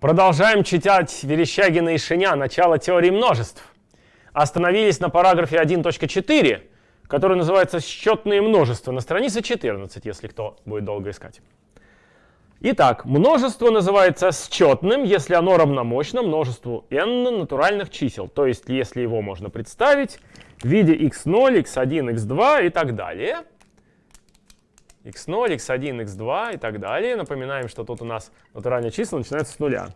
Продолжаем читать Верещагина и Шиня «Начало теории множеств». Остановились на параграфе 1.4, который называется «Счетные множества» на странице 14, если кто будет долго искать. Итак, множество называется счетным, если оно равномощно множеству n натуральных чисел, то есть если его можно представить в виде x0, x1, x2 и так далее – x0, x1, x2 и так далее. Напоминаем, что тут у нас натуральные числа начинаются с нуля,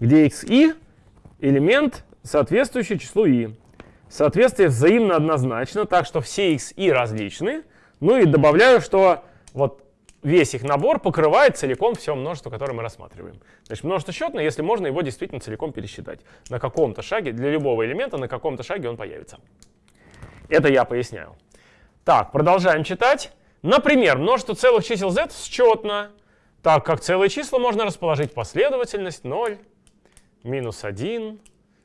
где xi элемент, соответствующий числу i. Соответствие взаимно однозначно, так что все xi различны. Ну и добавляю, что вот весь их набор покрывает целиком все множество, которое мы рассматриваем. Значит, множество счетное, если можно его действительно целиком пересчитать. На каком-то шаге, для любого элемента, на каком-то шаге он появится. Это я поясняю. Так, продолжаем читать. Например, множество целых чисел z счетно, так как целые числа можно расположить последовательность 0, минус 1,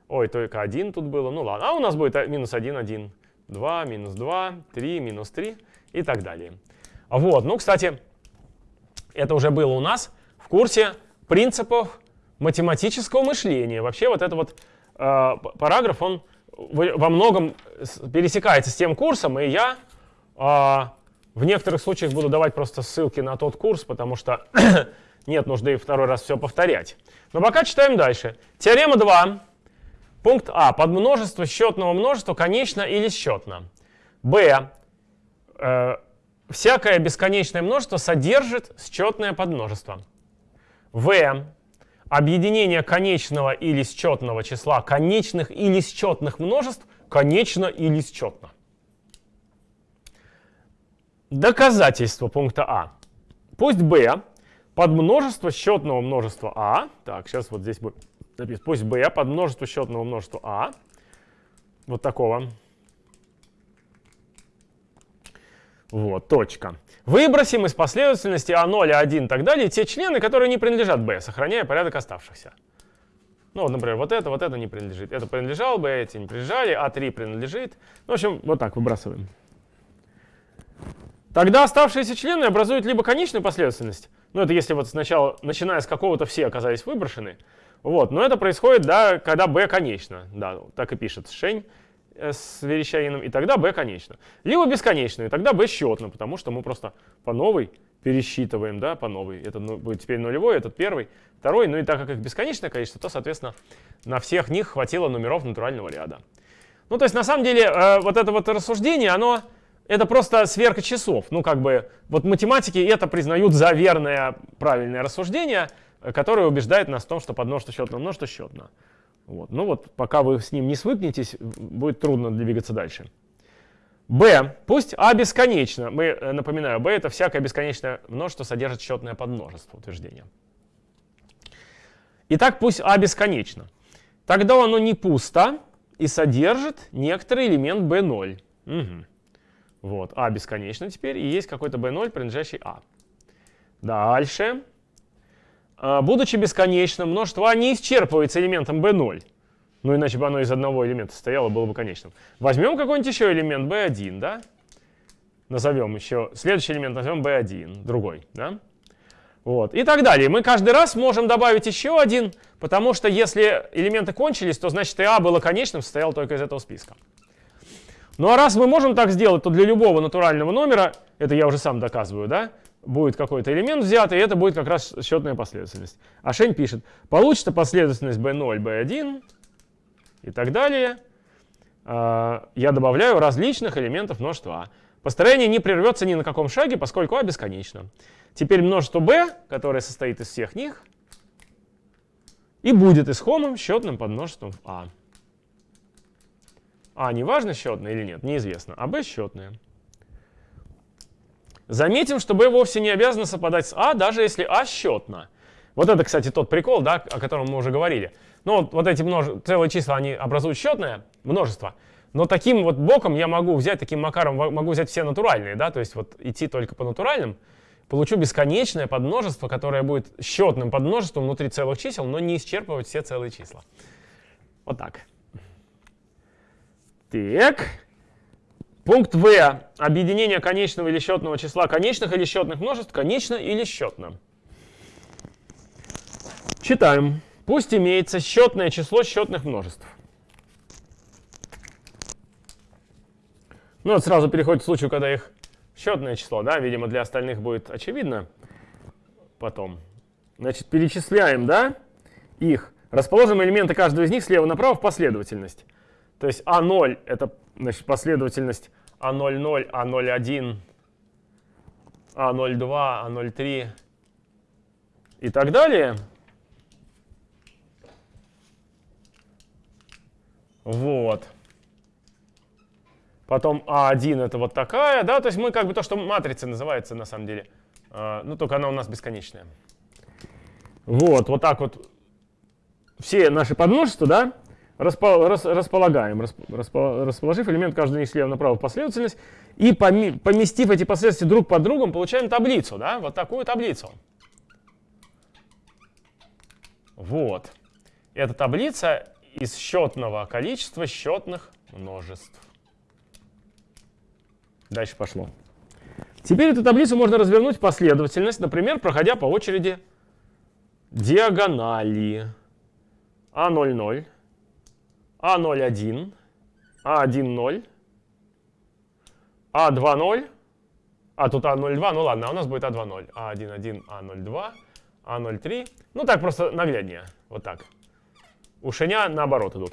ой, только 1 тут было, ну ладно, а у нас будет минус 1, 1, 2, минус 2, 3, минус 3 и так далее. Вот, ну, кстати, это уже было у нас в курсе принципов математического мышления. Вообще вот этот вот э, параграф, он во многом пересекается с тем курсом, и я э, в некоторых случаях буду давать просто ссылки на тот курс, потому что нет нужды второй раз все повторять. Но пока читаем дальше. Теорема 2. Пункт А. Подмножество счетного множества конечно или счетно. Б. Э, всякое бесконечное множество содержит счетное подмножество. В. Объединение конечного или счетного числа конечных или счетных множеств конечно или счетно. Доказательство пункта А. Пусть b под множество счетного множества А, так, сейчас вот здесь будет написано, пусть b под множество счетного множества А, вот такого, вот, точка. Выбросим из последовательности А0, А1 и так далее те члены, которые не принадлежат b, сохраняя порядок оставшихся. Ну, вот, например, вот это, вот это не принадлежит. Это принадлежало бы, эти не принадлежали, А3 принадлежит. Ну, в общем, вот так выбрасываем. Тогда оставшиеся члены образуют либо конечную последовательность, ну это если вот сначала, начиная с какого-то все оказались выброшены, вот, но это происходит, да, когда b конечно, да, так и пишет Шень э, с Верещагиным, и тогда b конечно. Либо бесконечную, и тогда b счетно, потому что мы просто по новой пересчитываем, да, по новой. Это ну, будет теперь нулевой, этот первый, второй, ну и так как их бесконечное количество, то, соответственно, на всех них хватило номеров натурального ряда. Ну, то есть, на самом деле, э, вот это вот рассуждение, оно это просто сверка часов. Ну, как бы, вот математики это признают за верное правильное рассуждение, которое убеждает нас в том, что подмножество счетно множество счетно. Вот. Ну вот, пока вы с ним не свыкнетесь, будет трудно двигаться дальше. b. Пусть а бесконечно. Мы, э, напоминаю, b это всякое бесконечное множество содержит счетное подмножество утверждения. Итак, пусть а бесконечно. Тогда оно не пусто и содержит некоторый элемент b0. Угу. Вот, а бесконечно теперь, и есть какой-то b0, принадлежащий а. Дальше. А, будучи бесконечным, множество а не исчерпывается элементом b0. Ну, иначе бы оно из одного элемента состояло, было бы конечным. Возьмем какой-нибудь еще элемент b1, да? Назовем еще, следующий элемент назовем b1, другой, да? Вот, и так далее. Мы каждый раз можем добавить еще один, потому что если элементы кончились, то значит и а было конечным, состоял только из этого списка. Ну а раз мы можем так сделать, то для любого натурального номера, это я уже сам доказываю, да, будет какой-то элемент взят, и это будет как раз счетная последовательность. А Шень пишет, получится последовательность b0, b1 и так далее. А, я добавляю различных элементов множества А. Построение не прервется ни на каком шаге, поскольку А бесконечно. Теперь множество b, которое состоит из всех них, и будет исхомым счетным подмножеством А. А не важно счетное или нет, неизвестно, а Б счетное. Заметим, что B вовсе не обязано совпадать с А, даже если А счетно. Вот это, кстати, тот прикол, да, о котором мы уже говорили. Ну, вот, вот эти множ... целые числа, они образуют счетное множество, но таким вот боком я могу взять, таким макаром могу взять все натуральные, да, то есть вот идти только по натуральным, получу бесконечное подмножество, которое будет счетным подмножеством внутри целых чисел, но не исчерпывать все целые числа. Вот так. Так. Пункт В. Объединение конечного или счетного числа конечных или счетных множеств конечно или счетно. Читаем. Пусть имеется счетное число счетных множеств. Ну, вот сразу переходит к случаю, когда их счетное число, да, видимо, для остальных будет очевидно потом. Значит, перечисляем, да, их. Расположим элементы каждого из них слева направо в последовательность. То есть А0 — это значит, последовательность А00, А01, А02, А03 и так далее. Вот. Потом А1 это вот такая, да, то есть мы как бы то, что матрица называется на самом деле, э, ну только она у нас бесконечная. Вот, вот так вот все наши подмножества, да, располагаем, расположив элемент каждый из слева направо в последовательность, и поместив эти последовательности друг под другом, получаем таблицу, да, вот такую таблицу. Вот. Эта таблица из счетного количества счетных множеств. Дальше пошло. Теперь эту таблицу можно развернуть в последовательность, например, проходя по очереди диагонали А00, А01, А10, А20, а тут А02, ну ладно, а у нас будет А20, А11, А02, А03. Ну так просто нагляднее, вот так. У Шеня наоборот идут.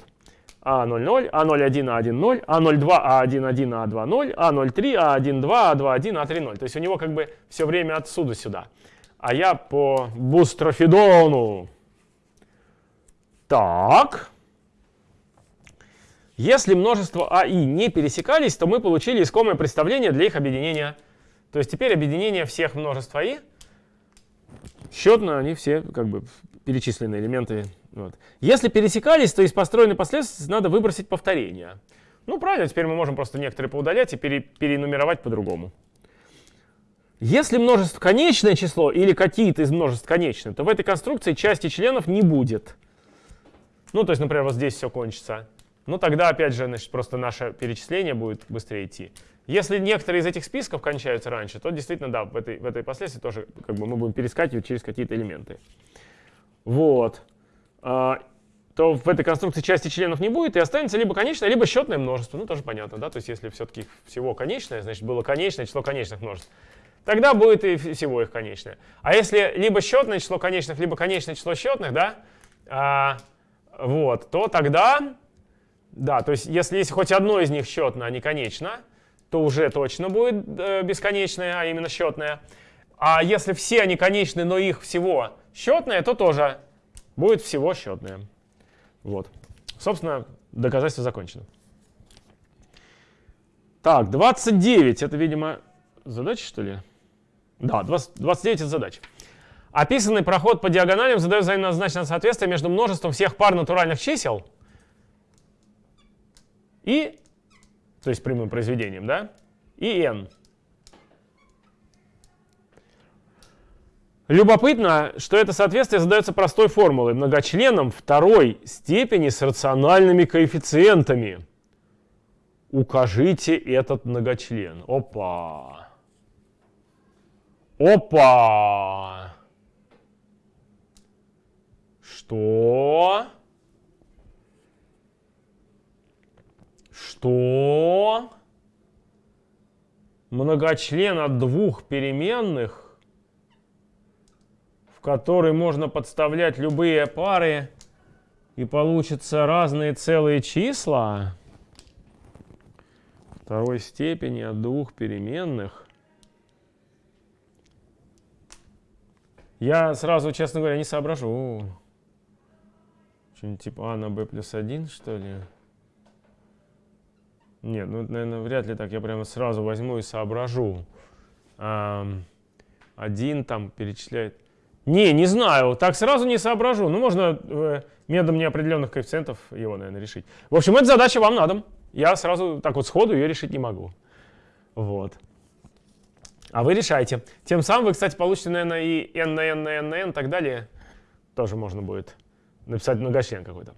А00, А01, А10, А02, А11, А20, А03, А12, А21, А30. То есть у него как бы все время отсюда сюда. А я по бустрофидону. Так. Если множество А и не пересекались, то мы получили искомое представление для их объединения. То есть теперь объединение всех множеств АИ. Счетно они все как бы перечисленные элементы вот. Если пересекались, то из построенной последовательности надо выбросить повторение. Ну, правильно, теперь мы можем просто некоторые поудалять и пере, перенумеровать по-другому. Если множество конечное число или какие-то из множеств конечны, то в этой конструкции части членов не будет. Ну, то есть, например, вот здесь все кончится. Ну, тогда, опять же, значит, просто наше перечисление будет быстрее идти. Если некоторые из этих списков кончаются раньше, то действительно, да, в этой, в этой последствии тоже как бы мы будем перескакивать через какие-то элементы. Вот. А, то в этой конструкции части членов не будет, и останется либо конечное, либо счетное множество. Ну, тоже понятно, да? То есть если все-таки всего конечное, значит, было конечное число конечных множеств, тогда будет и всего их конечное. А если либо счетное число конечных, либо конечное число счетных, да, а, вот, то тогда, да, то есть если есть хоть одно из них счетное, а не конечно, то уже точно будет э, бесконечное, а именно счетное. А если все они конечны, но их всего счетное, то тоже будет всего счетное. Вот. Собственно, доказательство закончено. Так, 29. Это, видимо, задача, что ли? Да, 20, 29 это задача. Описанный проход по диагоналям задает взаимозначное соответствие между множеством всех пар натуральных чисел и, то есть прямым произведением, да, и n. Любопытно, что это соответствие задается простой формулой многочленом второй степени с рациональными коэффициентами. Укажите этот многочлен. Опа! Опа! Что? Что? Многочлен от двух переменных в который можно подставлять любые пары, и получится разные целые числа второй степени от двух переменных. Я сразу, честно говоря, не соображу. Что-нибудь типа а на b плюс 1, что ли? Нет, ну, наверное, вряд ли так. Я прямо сразу возьму и соображу. Один там перечисляет. Не, не знаю, так сразу не соображу. Ну, можно э, методом неопределенных коэффициентов его, наверное, решить. В общем, эта задача вам на дом. Я сразу так вот сходу ее решить не могу. Вот. А вы решайте. Тем самым вы, кстати, получите, наверное, и n на n на n на n и так далее. Тоже можно будет написать многочлен какой-то.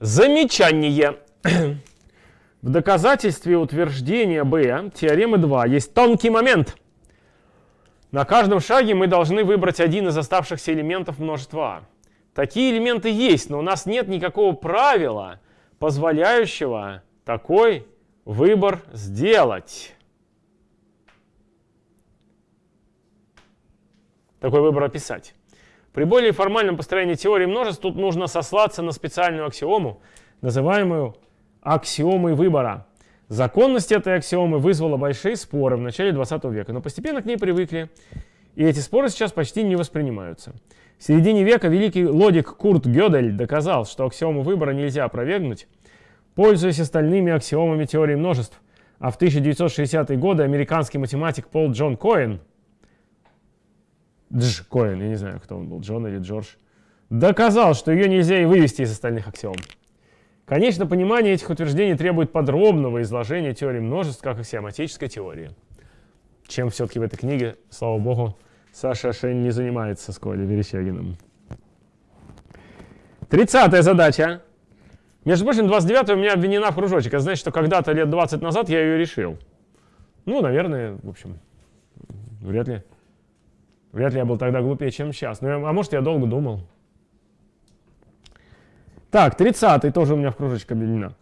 Замечание. В доказательстве утверждения B теоремы 2 есть тонкий момент – на каждом шаге мы должны выбрать один из оставшихся элементов множества А. Такие элементы есть, но у нас нет никакого правила, позволяющего такой выбор сделать. Такой выбор описать. При более формальном построении теории множеств тут нужно сослаться на специальную аксиому, называемую аксиомой выбора. Законность этой аксиомы вызвала большие споры в начале 20 века, но постепенно к ней привыкли, и эти споры сейчас почти не воспринимаются. В середине века великий логик Курт Гёдель доказал, что аксиому выбора нельзя опровергнуть, пользуясь остальными аксиомами теории множеств. А в 1960-е годы американский математик Пол Джон Коэн, Дж Коэн, я не знаю, кто он был, Джон или Джордж, доказал, что ее нельзя и вывести из остальных аксиом. Конечно, понимание этих утверждений требует подробного изложения теории множеств как аксиоматической теории. Чем все-таки в этой книге, слава богу, Саша Шень не занимается с Колей Верещагиным. Тридцатая задача. Между прочим, 29 у меня обвинена в кружочек. Это значит, что когда-то лет 20 назад я ее решил. Ну, наверное, в общем, вряд ли. Вряд ли я был тогда глупее, чем сейчас. Ну, а может, я долго думал. Так, 30 тоже у меня в кружочек обвинена.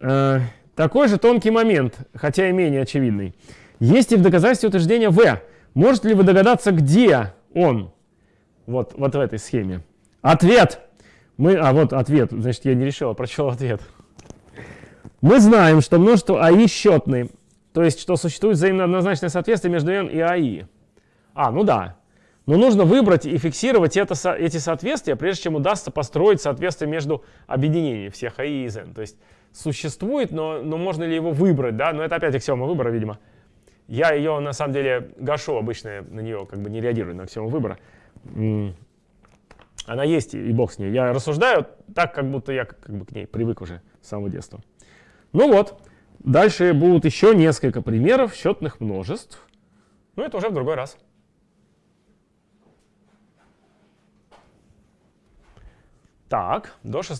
Э, такой же тонкий момент, хотя и менее очевидный. Есть и в доказательстве утверждения В. Можете ли вы догадаться, где он? Вот, вот в этой схеме. Ответ. Мы, а вот ответ, значит, я не решил, а прочел ответ. Мы знаем, что множество АИ счетны, то есть, что существует взаимно однозначное соответствие между n и АИ. А, ну да. Но нужно выбрать и фиксировать это, эти соответствия, прежде чем удастся построить соответствие между объединениями всех АИ и n. То есть, существует, но, но можно ли его выбрать, да? Но это опять аксиома выбора, видимо. Я ее, на самом деле, гашу обычно на нее, как бы не реагирую на аксиому выбора. Она есть, и бог с ней. Я рассуждаю так, как будто я как бы к ней привык уже с самого детства. Ну вот, дальше будут еще несколько примеров счетных множеств. Но это уже в другой раз. Так, до 6.